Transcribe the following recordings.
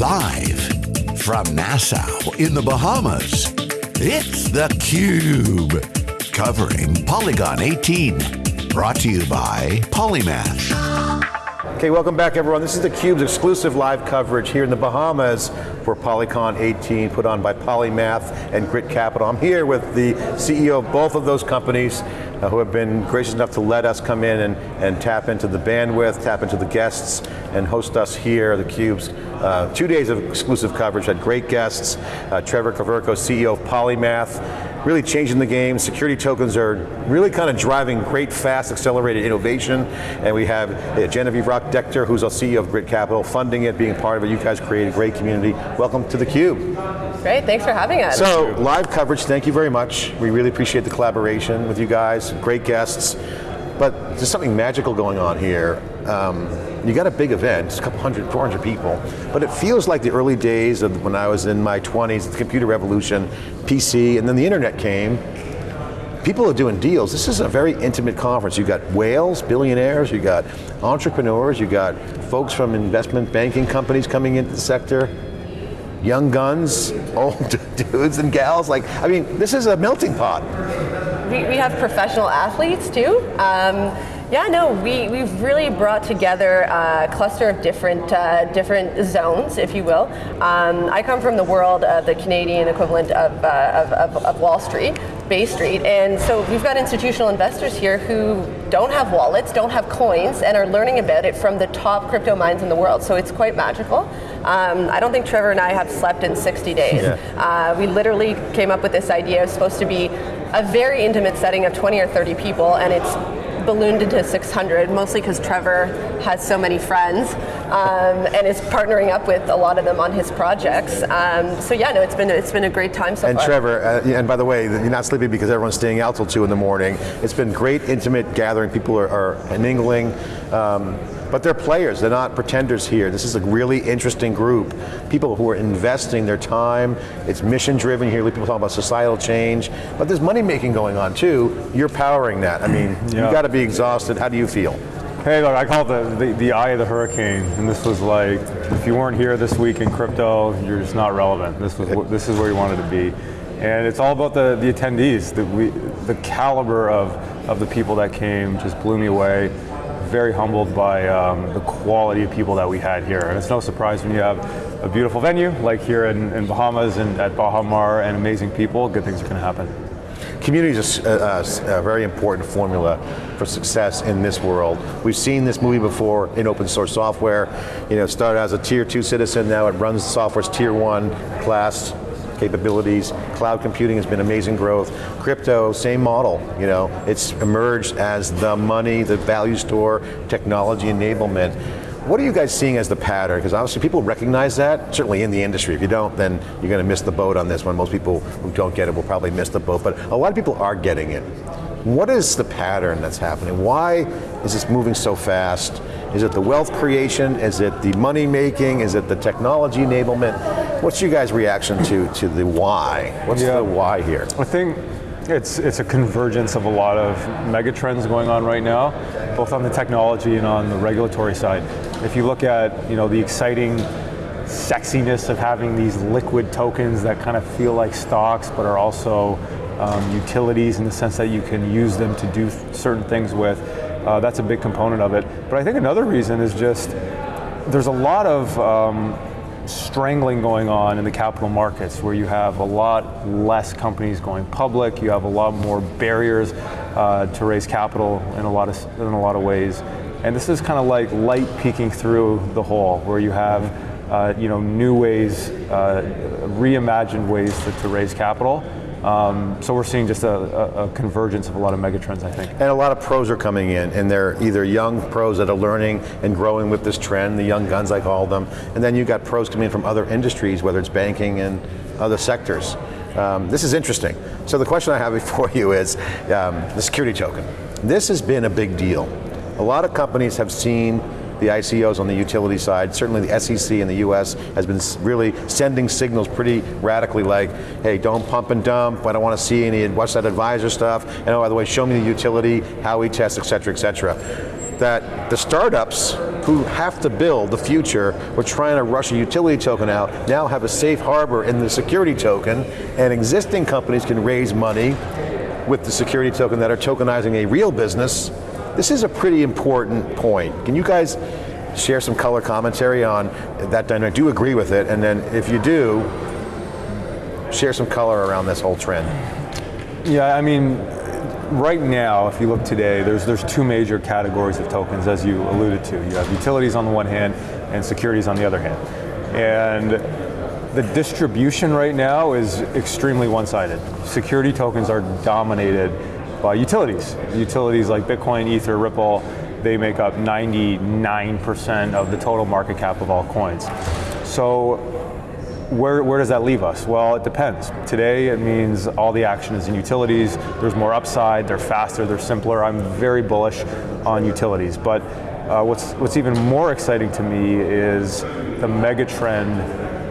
Live from Nassau in the Bahamas, it's theCUBE. Covering Polycon 18. Brought to you by Polymath. Okay, welcome back everyone. This is theCUBE's exclusive live coverage here in the Bahamas for Polycon 18, put on by Polymath and Grit Capital. I'm here with the CEO of both of those companies, uh, who have been gracious enough to let us come in and, and tap into the bandwidth, tap into the guests, and host us here, theCUBE's uh, two days of exclusive coverage, had great guests, uh, Trevor Koverko, CEO of Polymath, really changing the game. Security tokens are really kind of driving great, fast, accelerated innovation. And we have uh, Genevieve Roch-Decter, who's our CEO of Grit Capital, funding it, being part of it. You guys created a great community. Welcome to theCUBE. Great, thanks for having us. So, live coverage, thank you very much. We really appreciate the collaboration with you guys, great guests. But there's something magical going on here. Um, you got a big event, it's a couple hundred, 400 people, but it feels like the early days of when I was in my 20s, the computer revolution, PC, and then the internet came. People are doing deals. This is a very intimate conference. You got whales, billionaires, you got entrepreneurs, you got folks from investment banking companies coming into the sector, young guns, old dudes and gals. Like, I mean, this is a melting pot. We, we have professional athletes too. Um, yeah, no, we, we've really brought together a cluster of different uh, different zones, if you will. Um, I come from the world of the Canadian equivalent of, uh, of, of, of, Wall Street, Bay Street, and so we've got institutional investors here who don't have wallets, don't have coins, and are learning about it from the top crypto minds in the world, so it's quite magical. Um, I don't think Trevor and I have slept in 60 days. Yeah. Uh, we literally came up with this idea, it's supposed to be a very intimate setting of 20 or 30 people, and it's ballooned into 600, mostly because Trevor has so many friends um, and is partnering up with a lot of them on his projects. Um, so yeah, no, it's been it's been a great time so and far. And Trevor, uh, and by the way, you're not sleeping because everyone's staying out till two in the morning. It's been great, intimate gathering. People are, are mingling. Um, but they're players, they're not pretenders here. This is a really interesting group. People who are investing their time, it's mission driven here, people talk about societal change, but there's money making going on too. You're powering that. I mean, yeah. you got to be exhausted. How do you feel? Hey, look, I call it the, the, the, eye of the hurricane, and this was like, if you weren't here this week in crypto, you're just not relevant. This was this is where you wanted to be. And it's all about the, the attendees, the, we, the caliber of, of the people that came just blew me away very humbled by um, the quality of people that we had here. And it's no surprise when you have a beautiful venue, like here in, in Bahamas and at Baha Mar, and amazing people, good things are going to happen. Community is a, a, uh, uh, a, very important formula for success in this world. We've seen this movie before in open source software. You know, started as a tier two citizen, now it runs software's tier one class, capabilities. Cloud computing has been amazing growth. Crypto, same model. You know, it's emerged as the money, the value store, technology enablement. What are you guys seeing as the pattern? Because obviously people recognize that, certainly in the industry. If you don't, then you're going to miss the boat on this one. Most people who don't get it will probably miss the boat, but a lot of people are getting it. What is the pattern that's happening? Why is this moving so fast? Is it the wealth creation? Is it the money making? Is it the technology enablement? What's your guys' reaction to, to the why? What's yeah. the why here? I think it's, it's a convergence of a lot of megatrends going on right now, both on the technology and on the regulatory side. If you look at you know, the exciting sexiness of having these liquid tokens that kind of feel like stocks but are also um, utilities in the sense that you can use them to do certain things with, uh, that's a big component of it. But I think another reason is just there's a lot of um, strangling going on in the capital markets where you have a lot less companies going public, you have a lot more barriers uh, to raise capital in a lot of in a lot of ways. And this is kind of like light peeking through the hole where you have uh, you know, new ways, uh, reimagined ways to, to raise capital. Um, so we're seeing just a, a, a, convergence of a lot of megatrends, I think. And a lot of pros are coming in, and they're either young pros that are learning and growing with this trend, the young guns I call them, and then you've got pros coming in from other industries, whether it's banking and other sectors. Um, this is interesting. So the question I have before you is um, the security token. This has been a big deal. A lot of companies have seen the ICOs on the utility side, certainly the SEC in the US has been really sending signals pretty radically like, hey, don't pump and dump, I don't want to see any, watch that advisor stuff, and oh, by the way, show me the utility, how we test, et cetera, et cetera. That the startups who have to build the future, we're trying to rush a utility token out, now have a safe harbor in the security token, and existing companies can raise money with the security token that are tokenizing a real business. This is a pretty important point. Can you guys share some color commentary on that dynamic? Do agree with it? And then if you do, share some color around this whole trend. Yeah, I mean, right now, if you look today, there's there's two major categories of tokens, as you alluded to. You have utilities on the one hand, and securities on the other hand. And the distribution right now is extremely one-sided. Security tokens are dominated by utilities. Utilities like Bitcoin, Ether, Ripple, they make up 99% of the total market cap of all coins. So where, where does that leave us? Well, it depends. Today, it means all the action is in utilities. There's more upside. They're faster. They're simpler. I'm very bullish on utilities. But uh, what's what's even more exciting to me is the mega trend,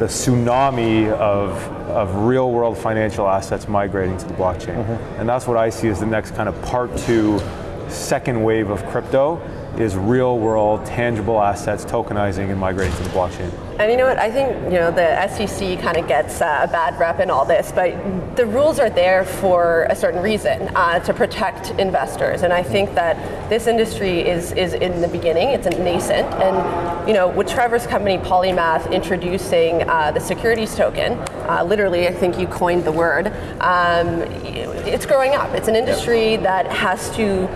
the tsunami of of real world financial assets migrating to the blockchain. Mm-hmm. And that's what I see as the next kind of part two, second wave of crypto is real world, tangible assets tokenizing and migrating to the blockchain. And you know what, I think you know the SEC kind of gets uh, a bad rep in all this, but the rules are there for a certain reason, uh, to protect investors. And I think that this industry is, is in the beginning, it's a nascent, and you know, with Trevor's company Polymath introducing uh, the securities token, uh, literally I think you coined the word, um, it's growing up. It's an industry that has to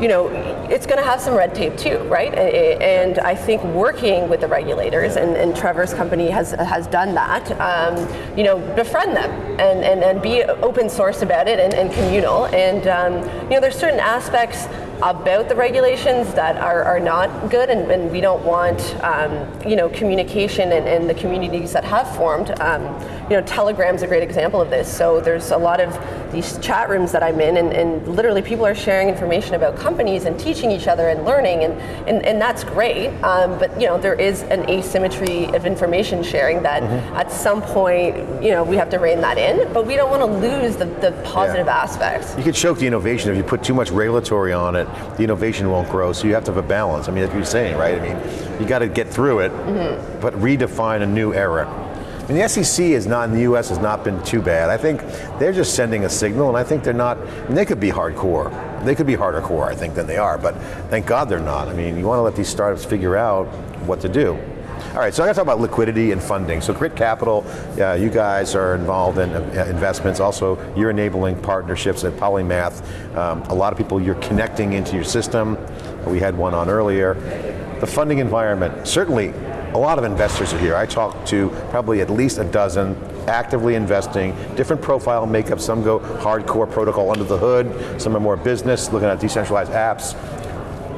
you know, it's going to have some red tape too, right? And I think working with the regulators, and, and Trevor's company has has done that, um, you know, befriend them and, and, and be open source about it and, and communal. And, um, you know, there's certain aspects about the regulations that are, are not good and, and we don't want um, you know communication and, and, the communities that have formed. Um, you know telegram's a great example of this. So there's a lot of these chat rooms that i'm in and, and literally people are sharing information about companies and teaching each other and learning and, and, and that's great. Um, but you know there is an asymmetry of information sharing that mm-hmm. at some point you know we have to rein that in but we don't want to lose the, the positive yeah. aspects. You could choke the innovation if you put too much regulatory on it the innovation won't grow. So you have to have a balance. I mean, as you're saying, right? I mean, you got to get through it, mm-hmm. but redefine a new era. I mean, the SEC is not in the U.S. has not been too bad. I think they're just sending a signal, and I think they're not. they could be hardcore. They could be harder core, I think, than they are. But thank God they're not. I mean, you want to let these startups figure out what to do. All right, so I got to talk about liquidity and funding. So Grit Capital, uh, you guys are involved in uh, investments. Also, you're enabling partnerships at Polymath. Um, a lot of people you're connecting into your system. We had one on earlier. The funding environment, certainly a lot of investors are here. I talked to probably at least a dozen actively investing, different profile makeup, some go hardcore protocol under the hood, some are more business, looking at decentralized apps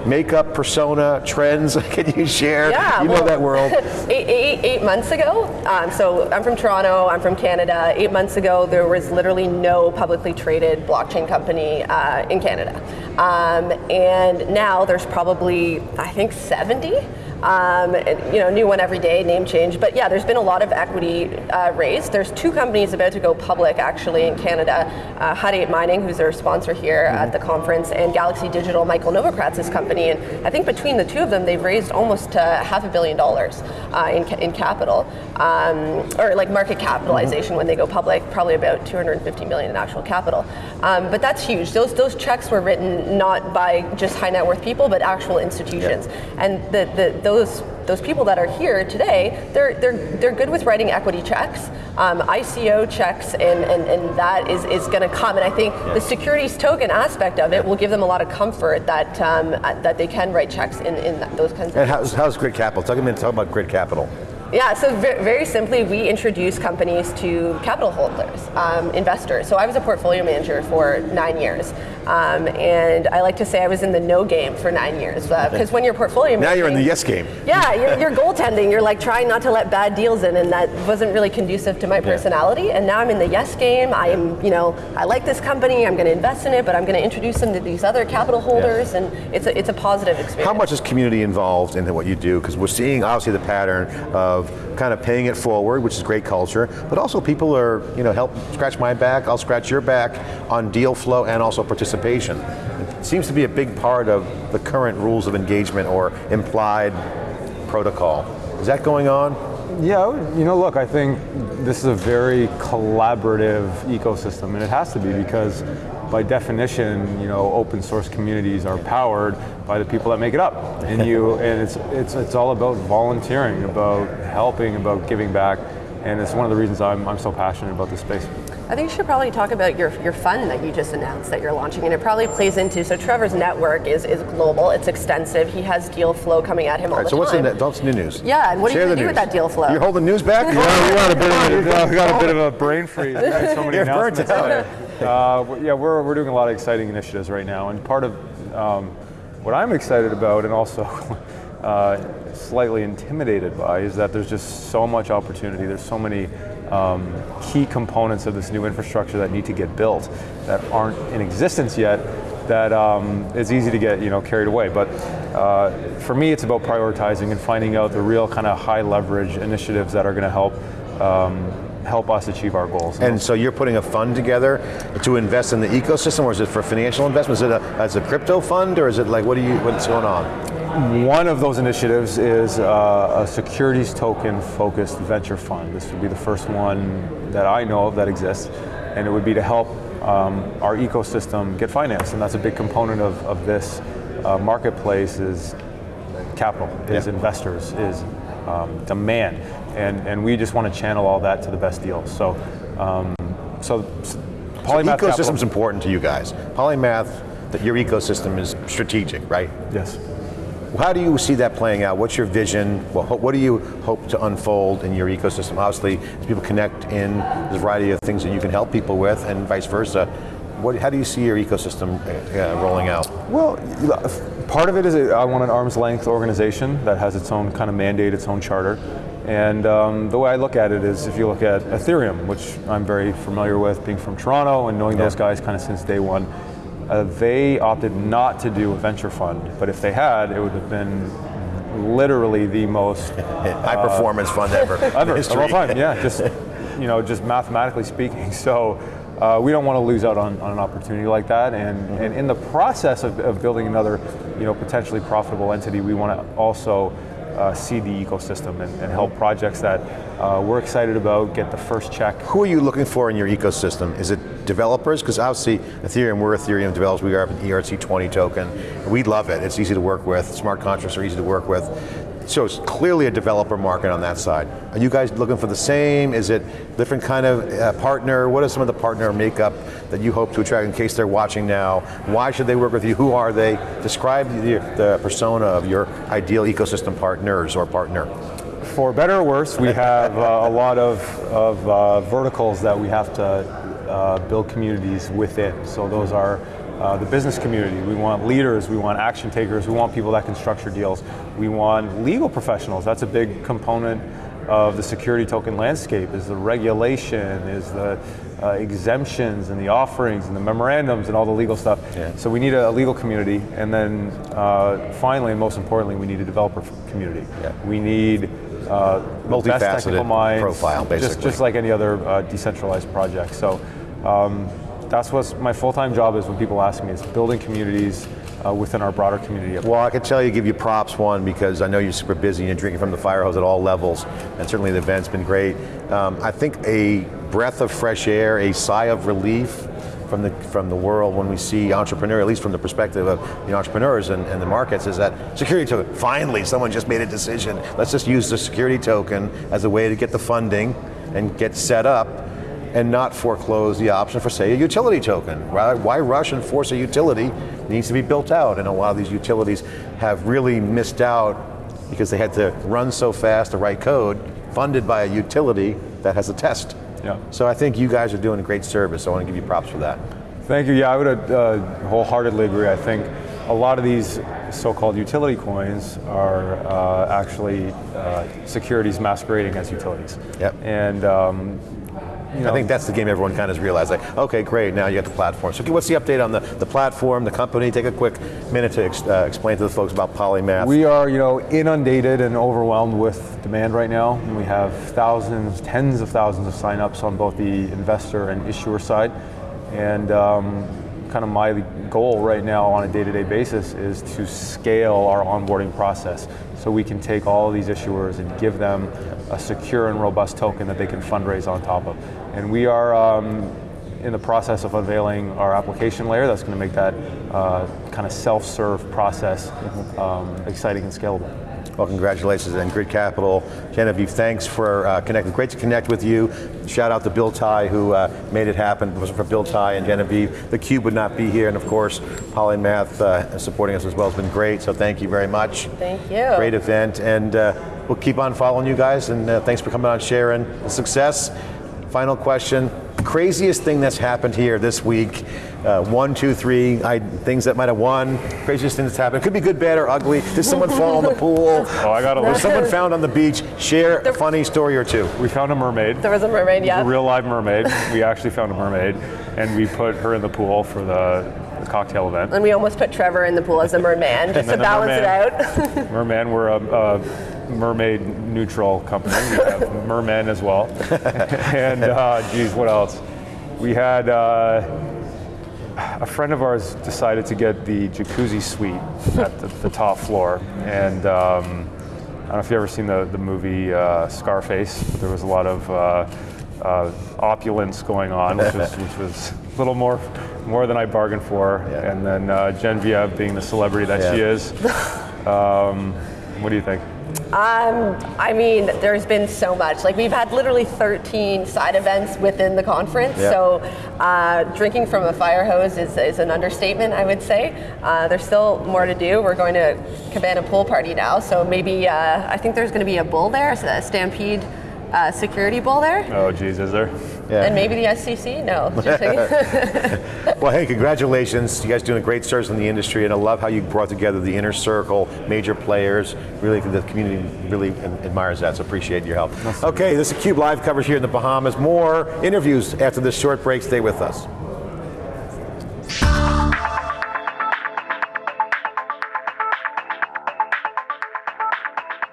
makeup, persona, trends? Can you share? Yeah, you well, know that world. eight, eight, eight months ago, um, so I'm from Toronto, I'm from Canada. Eight months ago, there was literally no publicly traded blockchain company uh, in Canada. Um, and now there's probably, I think, 70. Um, you know, new one every day, name change. But yeah, there's been a lot of equity uh, raised. There's two companies about to go public actually in Canada, uh, Hut 8 Mining, who's our sponsor here mm-hmm. at the conference, and Galaxy Digital, Michael Novogratz's company. And I think between the two of them, they've raised almost uh, half a billion dollars uh, in, in capital, um, or like market capitalization mm-hmm. when they go public, probably about 250 million in actual capital. Um, but that's huge. Those, those checks were written not by just high net worth people, but actual institutions. And the, the those those people that are here today, they're they're they're good with writing equity checks, um, ICO checks, and, and, and that is, is going to come. And I think yeah. the securities token aspect of it will give them a lot of comfort that um, that they can write checks in, in those kinds of. And how's, how's Grit Capital? Talk a minute. Talk about Grit Capital. Yeah, so very simply, we introduce companies to capital holders, um, investors. So I was a portfolio manager for nine years. Um, and I like to say I was in the no game for nine years because uh, when you're portfolio now you're in the yes game. Yeah, you're, you're, goaltending. You're like trying not to let bad deals in, and that wasn't really conducive to my personality. Yeah. And now I'm in the yes game. I am, you know, I like this company. I'm going to invest in it, but I'm going to introduce them to these other capital holders, yeah. and it's a, it's a positive experience. How much is community involved in what you do? Because we're seeing obviously the pattern of kind of paying it forward, which is great culture, but also people are, you know, help scratch my back, I'll scratch your back on deal flow and also participation. seems to be a big part of the current rules of engagement or implied protocol. Is that going on? Yeah, you know, look, I think this is a very collaborative ecosystem, and it has to be because by definition, you know, open source communities are powered by the people that make it up. And you, and it's, it's, it's all about volunteering, about helping, about giving back, and it's one of the reasons I'm, I'm so passionate about this space. I think you should probably talk about your, your fund that you just announced that you're launching, and it probably plays into, so Trevor's network is, is global, it's extensive, he has deal flow coming at him all, all right, the so time. what's the, what's the new news? Yeah, and what Share are you the going to do news. with that deal flow? You're holding news back? Yeah, we got a bit of a, we got a bit of a brain freeze. So many You're burnt announcements out. today. Uh, yeah, we're, we're doing a lot of exciting initiatives right now, and part of um, what I'm excited about, and also uh, slightly intimidated by, is that there's just so much opportunity. There's so many um, key components of this new infrastructure that need to get built that aren't in existence yet. That um, it's easy to get you know carried away, but uh, for me, it's about prioritizing and finding out the real kind of high leverage initiatives that are going to help um, help us achieve our goals. And so you're putting a fund together to invest in the ecosystem, or is it for financial investment? Is it a, as a crypto fund, or is it like, what are you, what's going on? One of those initiatives is uh, a securities token focused venture fund. This would be the first one that I know of that exists, and it would be to help um, our ecosystem get financed, and that's a big component of, of this uh, marketplace is capital, is Yeah. investors, is um, demand, and, and we just want to channel all that to the best deals. So, um, so, s- Polymath Capital- Ecosystem's important to you guys. Polymath, that your ecosystem is strategic, right? Yes. How do you see that playing out? What's your vision? Well, what do you hope to unfold in your ecosystem? Obviously, as people connect in, there's a variety of things that you can help people with, and vice versa. What, how do you see your ecosystem uh, uh, rolling out? Well, part of it is I want an arm's length organization that has its own kind of mandate, its own charter. And um, the way I look at it is if you look at Ethereum, which I'm very familiar with, being from Toronto and knowing those guys kind of since day one, uh, they opted not to do a venture fund. But if they had, it would have been literally the most High performance fund ever. ever of all time. Yeah, just you know, just mathematically speaking. So uh, we don't want to lose out on, on an opportunity like that. And, and in the process of, of building another, you know, potentially profitable entity, we want to also uh, see the ecosystem and, and help projects that uh, we're excited about get the first check. Who are you looking for in your ecosystem? Is it developers? Because obviously Ethereum, we're Ethereum developers, we are an ERC20 token. We love it, it's easy to work with, smart contracts are easy to work with. So it's clearly a developer market on that side. Are you guys looking for the same? Is it different kind of uh, partner? are some of the partner makeup that you hope to attract in case they're watching now? Why should they work with you? Who are they? Describe the, the persona of your ideal ecosystem partners or partner. For better or worse, we have uh, a lot of, of uh, verticals that we have to uh, build communities within. So those are uh, the business community. We want leaders, we want action takers, we want people that can structure deals. We want legal professionals. That's a big component of the security token landscape is the regulation, is the uh, exemptions and the offerings and the memorandums and all the legal stuff. Yeah. So we need a, legal community, and then uh, finally, and most importantly, we need a developer community. Yeah. We need uh, Multifaceted minds, profile, Just, basically. just like any other uh, decentralized project. So um, that's what my full-time job is when people ask me, is building communities uh, within our broader community. Well, I can tell you, give you props, one, because I know you're super busy and you're drinking from the fire hose at all levels, and certainly the event's been great. Um, I think a breath of fresh air, a sigh of relief from the, from the world when we see entrepreneur, at least from the perspective of the entrepreneurs and, and the markets, is that security token, finally someone just made a decision. Let's just use the security token as a way to get the funding and get set up and not foreclose the option for, say, a utility token. Why, why rush and force a utility that needs to be built out? And a lot of these utilities have really missed out because they had to run so fast to write code funded by a utility that has a test. Yeah. So I think you guys are doing a great service. I want to give you props for that. Thank you. Yeah, I would uh, wholeheartedly agree. I think a lot of these so-called utility coins are uh, actually uh, securities masquerading as utilities. Yep. And um, you know, I think that's the game everyone kind of realized, like, okay, great, now you got the platform. So what's the update on the, the platform, the company? Take a quick minute to ex, uh, explain to the folks about Polymath. We are, you know, inundated and overwhelmed with demand right now. And we have thousands, tens of thousands of signups on both the investor and issuer side. And um, kind of my goal right now on a day-to-day basis is to scale our onboarding process so we can take all these issuers and give them a secure and robust token that they can fundraise on top of. And we are um, in the process of unveiling our application layer that's going to make that uh, kind of self-serve process um, exciting and scalable. Well, congratulations and Grit Capital. Genevieve, thanks for uh, connecting. Great to connect with you. Shout out to Bill Ty who uh, made it happen. It wasn't for Bill Ty and Genevieve, the Cube would not be here. And of course, Polymath uh, supporting us as well has been great. So thank you very much. Thank you. Great event. And uh, we'll keep on following you guys. And uh, thanks for coming on, sharing the success. Final question. Craziest thing that's happened here this week. Uh, one, two, three, I, things that might have won. Craziest thing that's happened. It could be good, bad, or ugly. Did someone fall in the pool? Oh, I got a Was list. someone found on the beach? Share a funny story or two. We found a mermaid. There was a mermaid, yeah. a real live mermaid. we actually found a mermaid, and we put her in the pool for the, the cocktail event. and we almost put Trevor in the pool as a merman just to then the balance it out. Merman, we're a, a mermaid neutral company. We have mermen as well. and uh, geez, what else? We had uh, a friend of ours decided to get the jacuzzi suite at the, the top floor, and um, I don't know if you've ever seen the, the movie uh, Scarface. There was a lot of uh, uh, opulence going on, which was, which was a little more more than I bargained for. Yeah. And then uh, Genevieve, being the celebrity that she is, um, what do you think? Um, I mean, there's been so much. Like we've had literally 13 side events within the conference. Yeah. So uh, drinking from a fire hose is, is an understatement, I would say. Uh, there's still more to do. We're going to Cabana Pool Party now, so maybe uh, I think there's going to be a bull there, so a Stampede uh, security bull there, Oh, geez, is there? Yeah. and maybe the SCC. No. Well, hey, congratulations. You guys doing a great service in the industry, and I love how you brought together the inner circle, major players. Really, the community really admires that, so appreciate your help. Okay, this is Cube Live coverage here in the Bahamas. More interviews after this short break. Stay with us.